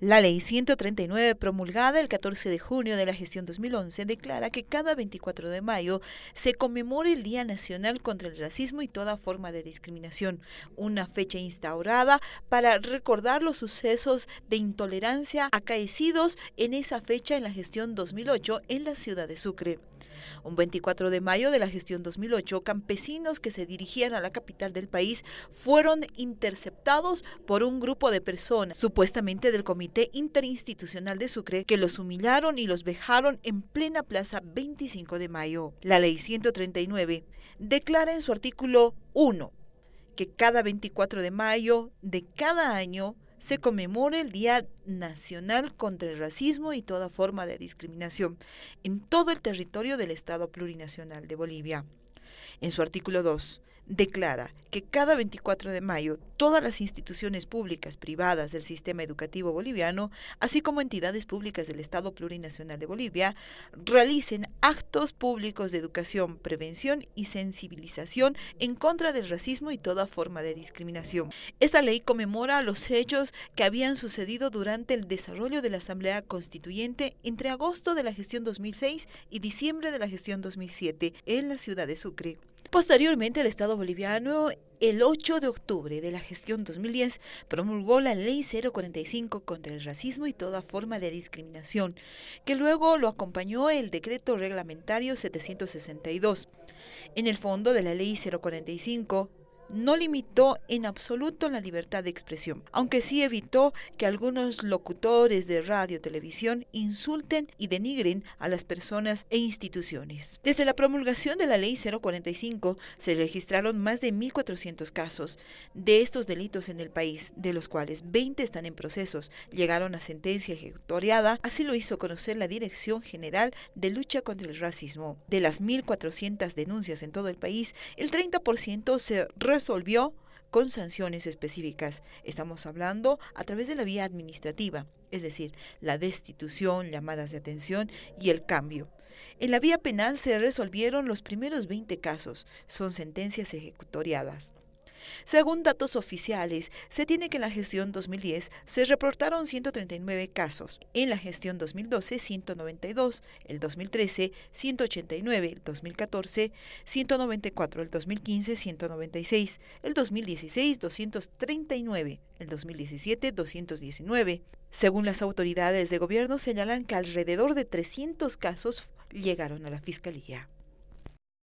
La ley 139 promulgada el 14 de junio de la gestión 2011 declara que cada 24 de mayo se conmemore el Día Nacional contra el Racismo y toda forma de discriminación, una fecha instaurada para recordar los sucesos de intolerancia acaecidos en esa fecha en la gestión 2008 en la ciudad de Sucre. Un 24 de mayo de la gestión 2008, campesinos que se dirigían a la capital del país fueron interceptados por un grupo de personas, supuestamente del Comité Interinstitucional de Sucre, que los humillaron y los vejaron en plena plaza 25 de mayo. La ley 139 declara en su artículo 1 que cada 24 de mayo de cada año se conmemora el Día Nacional contra el Racismo y toda forma de discriminación en todo el territorio del Estado Plurinacional de Bolivia. En su artículo 2, declara que cada 24 de mayo todas las instituciones públicas privadas del sistema educativo boliviano, así como entidades públicas del Estado Plurinacional de Bolivia, realicen actos públicos de educación, prevención y sensibilización en contra del racismo y toda forma de discriminación. Esta ley conmemora los hechos que habían sucedido durante el desarrollo de la Asamblea Constituyente entre agosto de la gestión 2006 y diciembre de la gestión 2007 en la ciudad de Sucre. Posteriormente, el Estado boliviano, el 8 de octubre de la gestión 2010, promulgó la Ley 045 contra el racismo y toda forma de discriminación, que luego lo acompañó el Decreto Reglamentario 762. En el fondo de la Ley 045 no limitó en absoluto la libertad de expresión, aunque sí evitó que algunos locutores de radio y televisión insulten y denigren a las personas e instituciones. Desde la promulgación de la Ley 045 se registraron más de 1.400 casos de estos delitos en el país, de los cuales 20 están en procesos, llegaron a sentencia ejecutoriada, así lo hizo conocer la Dirección General de Lucha contra el Racismo. De las 1.400 denuncias en todo el país, el 30% se resolvió con sanciones específicas. Estamos hablando a través de la vía administrativa, es decir, la destitución, llamadas de atención y el cambio. En la vía penal se resolvieron los primeros 20 casos, son sentencias ejecutoriadas. Según datos oficiales, se tiene que en la gestión 2010 se reportaron 139 casos, en la gestión 2012 192, el 2013 189, el 2014 194, el 2015 196, el 2016 239, el 2017 219. Según las autoridades de gobierno señalan que alrededor de 300 casos llegaron a la Fiscalía.